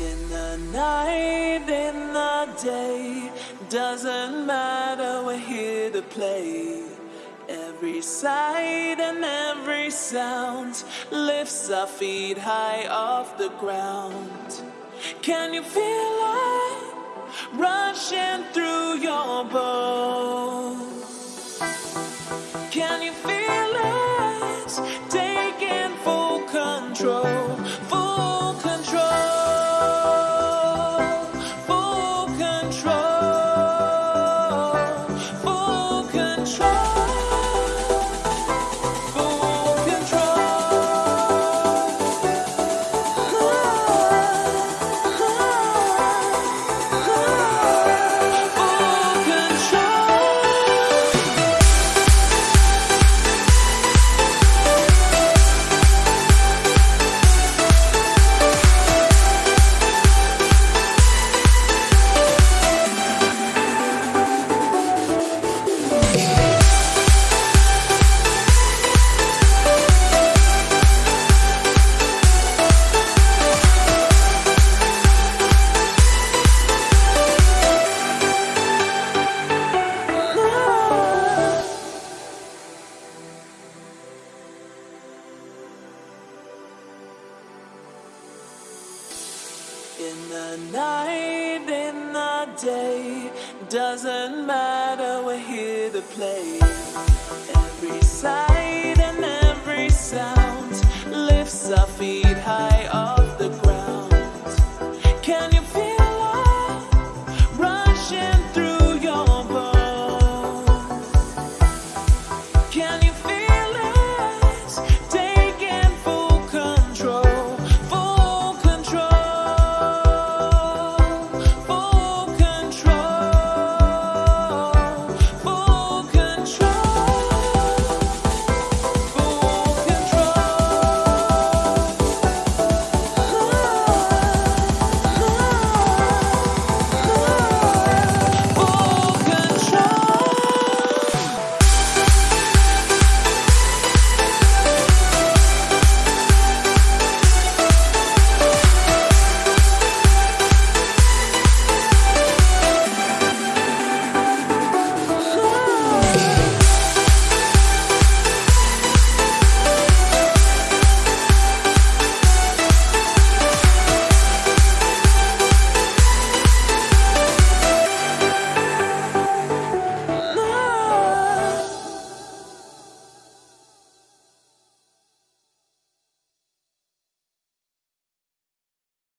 In the night, in the day, doesn't matter, we're here to play. Every sight and every sound lifts our feet high off the ground. Can you feel it rushing through your bones? Can you feel it taking full control? In the night, in the day, doesn't matter, we're here to play.